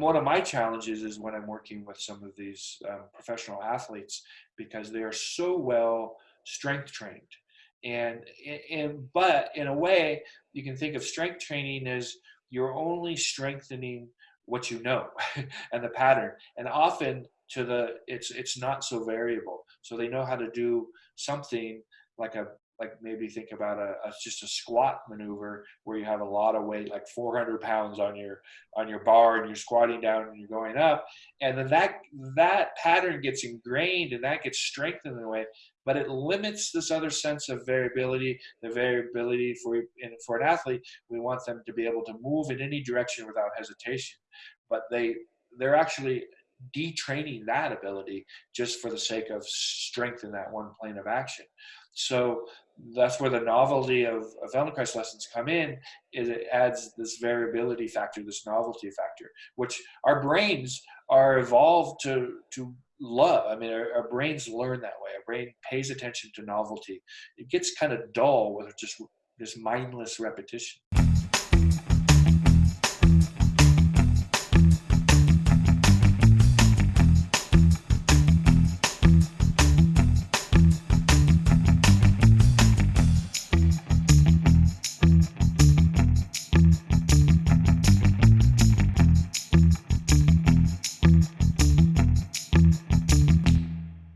one of my challenges is when I'm working with some of these um, professional athletes because they are so well strength trained. And, and but in a way, you can think of strength training as you're only strengthening what you know and the pattern. And often to the it's it's not so variable. So they know how to do something like a like maybe think about a, a, just a squat maneuver where you have a lot of weight like 400 pounds on your on your bar and you're squatting down and you're going up. And then that that pattern gets ingrained and that gets strengthened in a way but it limits this other sense of variability the variability for for an athlete. We want them to be able to move in any direction without hesitation. But they they're actually detraining that ability just for the sake of strength in that one plane of action so that's where the novelty of, of Feldenkrais lessons come in is it adds this variability factor, this novelty factor, which our brains are evolved to, to love. I mean, our, our brains learn that way. Our brain pays attention to novelty. It gets kind of dull with just this mindless repetition.